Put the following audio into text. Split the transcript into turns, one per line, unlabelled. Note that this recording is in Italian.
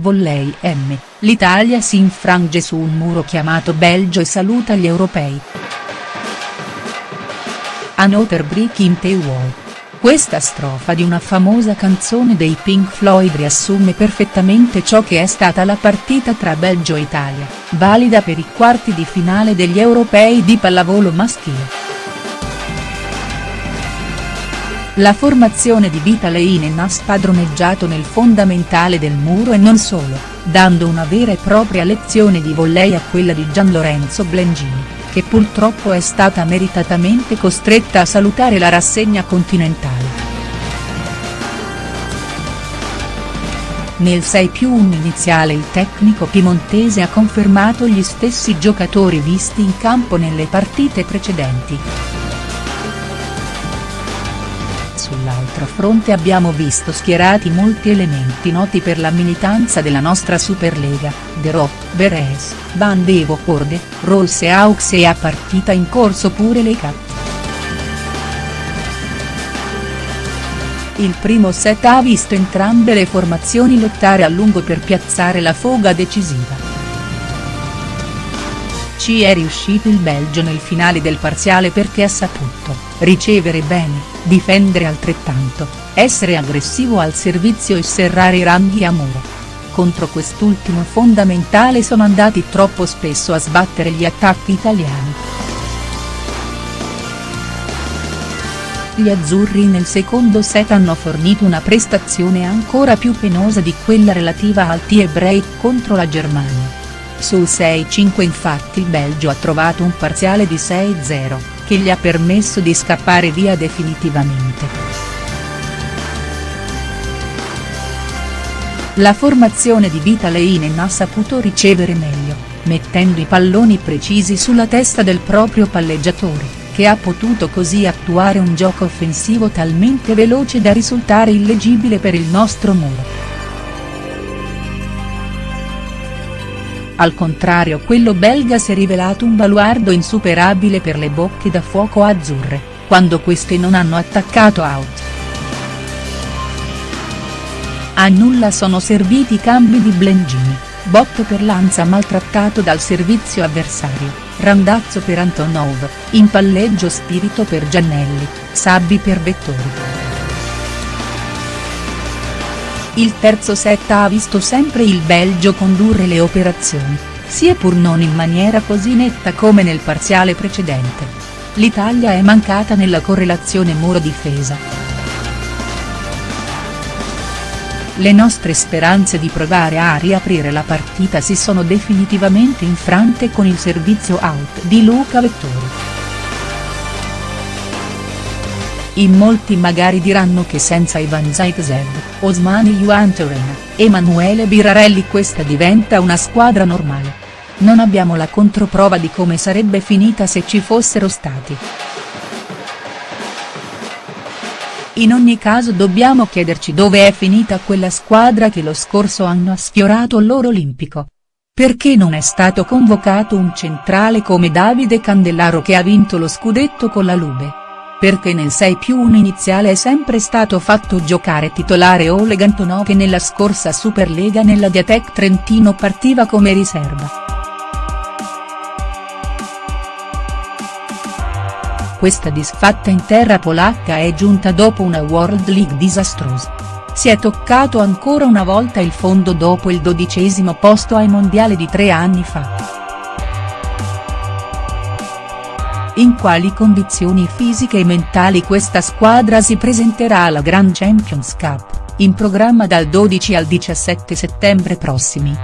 Volley M, l'Italia si infrange su un muro chiamato Belgio e saluta gli europei. Another Brick in the Wall. Questa strofa di una famosa canzone dei Pink Floyd riassume perfettamente ciò che è stata la partita tra Belgio e Italia, valida per i quarti di finale degli europei di pallavolo maschile. La formazione di Vita Leinen ha spadroneggiato nel fondamentale del muro e non solo, dando una vera e propria lezione di volley a quella di Gian Lorenzo Blengini, che purtroppo è stata meritatamente costretta a salutare la rassegna continentale. Nel 6 più 1 iniziale il tecnico piemontese ha confermato gli stessi giocatori visti in campo nelle partite precedenti. Sull'altro fronte abbiamo visto schierati molti elementi noti per la militanza della nostra Superlega, De Rot, Beres, Van de Voorde, Rolls e Aux e a partita in corso pure le Cat. Il primo set ha visto entrambe le formazioni lottare a lungo per piazzare la foga decisiva. Ci è riuscito il Belgio nel finale del parziale perché ha saputo, ricevere bene, difendere altrettanto, essere aggressivo al servizio e serrare i ranghi a muro. Contro quest'ultimo fondamentale sono andati troppo spesso a sbattere gli attacchi italiani. Gli azzurri nel secondo set hanno fornito una prestazione ancora più penosa di quella relativa al tie break contro la Germania. Sul 6-5 infatti il Belgio ha trovato un parziale di 6-0, che gli ha permesso di scappare via definitivamente. La formazione di Vita Leinen ha saputo ricevere meglio, mettendo i palloni precisi sulla testa del proprio palleggiatore, che ha potuto così attuare un gioco offensivo talmente veloce da risultare illegibile per il nostro muro. Al contrario quello belga si è rivelato un baluardo insuperabile per le bocche da fuoco azzurre, quando queste non hanno attaccato out. A nulla sono serviti i cambi di Blengini, botto per Lanza maltrattato dal servizio avversario, randazzo per Antonov, in palleggio spirito per Giannelli, Sabbi per Vettori. Il terzo set ha visto sempre il Belgio condurre le operazioni, sia pur non in maniera così netta come nel parziale precedente. L'Italia è mancata nella correlazione muro-difesa. Le nostre speranze di provare a riaprire la partita si sono definitivamente infrante con il servizio out di Luca Vettori. In molti magari diranno che senza Ivan Zaitsev, Osmani Juantorena, Emanuele Birarelli questa diventa una squadra normale. Non abbiamo la controprova di come sarebbe finita se ci fossero stati. In ogni caso dobbiamo chiederci dove è finita quella squadra che lo scorso anno ha sfiorato l'oro olimpico. Perché non è stato convocato un centrale come Davide Candellaro che ha vinto lo scudetto con la Lube? Perché nel 6 più 1 iniziale è sempre stato fatto giocare titolare Oleg Antonov che nella scorsa Superlega nella Diatec Trentino partiva come riserva. Questa disfatta in terra polacca è giunta dopo una World League disastrosa. Si è toccato ancora una volta il fondo dopo il dodicesimo posto ai mondiali di tre anni fa. In quali condizioni fisiche e mentali questa squadra si presenterà alla Grand Champions Cup, in programma dal 12 al 17 settembre prossimi.